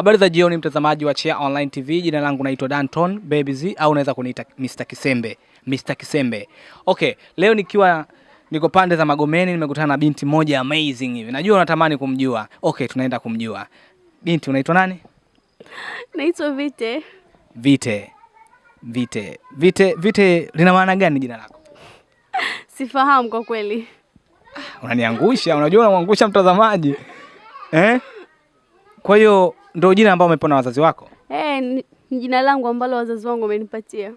Habari za jioni, mtazamaji wa Chia Online TV. Jina langu naitwa Danton Babies au unaweza kuniita Mr. Kisembe. Mr. Kisembe. Okay, leo nikiwa niko pande za Magomeni nimekutana na binti moja amazing hivi. Najua unatamani kumjua. Okay, tunaenda kumjua. Binti unaitwa nani? Naitwa Vite. Vite. Vite. Vite, Vite lina maana gani jina lako? Sifahamu kwa kweli. Unaniangusha, unajua unamwangusha mtazamaji. Eh? Kwa hiyo ndio jina ambalo umepewa na wazazi wako? Eh, ni ni jina langu ambalo wazazi wangu wamenipatia.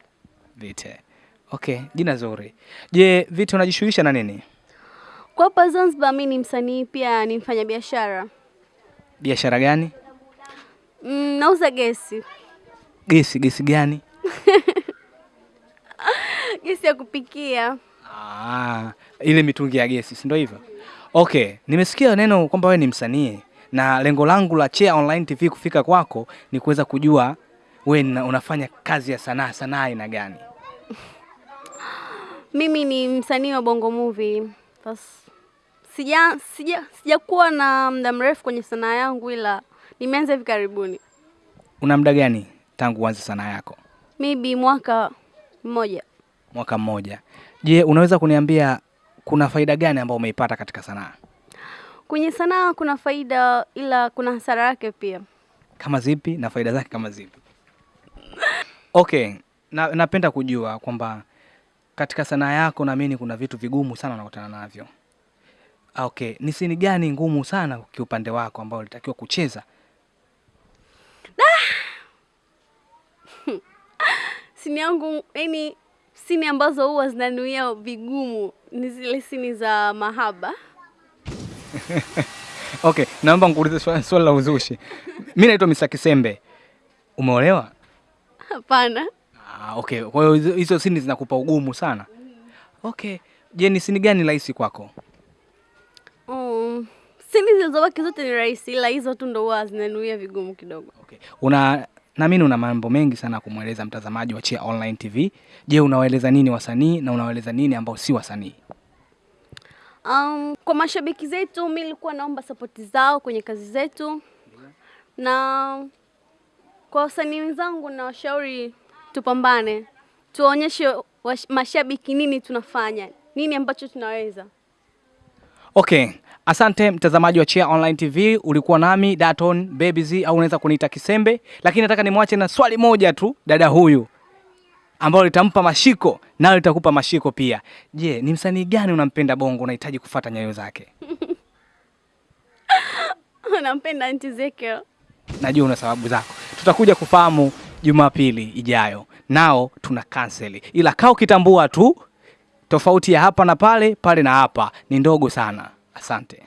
Vite. Okay, jina zuri. Je, Vite unajishughulisha na nini? Kwa hapa Zanzibar mimi ni msanii pia ni mfanyabiashara. Biashara gani? Mm, nauza gesi. Gesi, gesi gani? Gesi ya kupikia. Ah, ile mitungi ya gesi, si ndio hivyo? Okay, nimesikia neno kwamba wewe ni msanii na lengo langu la Chea Online TV kufika kwako ni kuweza kujua we na- unafanya kazi ya sanaa, sanaa aina gani? Mimi ni msanii wa Bongo Movie. Sija sija sijakuwa na muda mrefu kwenye sanaa yangu ila nimeanza hivi karibuni. Una muda gani tangu uanze sanaa yako? Maybe mwaka mmoja. Mwaka mmoja. Je, unaweza kuniambia kuna faida gani ambayo umeipata katika sanaa? Kwenye sanaa kuna faida ila kuna hasara yake pia. Kama zipi na faida zake kama zipi? Okay, na, napenda kujua kwamba katika sanaa yako naamini kuna vitu vigumu sana unakutana navyo. Okay, ni sini gani ngumu sana kiupande wako ambao ulitakiwa kucheza? Sini yangu yani, sini ambazo huwa zinanuia vigumu ni zile sini za mahaba. Okay, naomba nikuulize swali, swali la uzushi. Mimi naitwa Mr. Kisembe. Umeolewa? Hapana, Ah, okay. Kwa hiyo hizo- sini zinakupa ugumu sana. Okay. Je, ni sini gani rahisi kwako? um, sini zilizobaki zote ni rahisi, ila hizo tu ndo huwa zinanuia vigumu kidogo. Okay. Una naamini una mambo mengi sana kumweleza mtazamaji wa Chia Online TV. Je, unawaeleza nini wasanii na unawaeleza nini ambao si wasanii? Um, kwa mashabiki zetu, mi nilikuwa naomba sapoti zao kwenye kazi zetu, na kwa wasanii wenzangu na washauri tupambane, tuwaonyeshe mashabiki nini tunafanya, nini ambacho tunaweza. Okay. Asante mtazamaji wa Chia Online TV, ulikuwa nami Daton Babies au unaweza kuniita Kisembe, lakini nataka nimwache na swali moja tu dada huyu ambalo litampa mashiko nayo litakupa mashiko pia. Je, ni msanii gani unampenda Bongo unahitaji kufata nyayo zake? Unampenda Aunty Ezekiel. Najua una sababu zako, tutakuja kufahamu Jumapili ijayo. Nao tuna kanseli, ila kaa ukitambua tu tofauti ya hapa na pale, pale na hapa ni ndogo sana. Asante.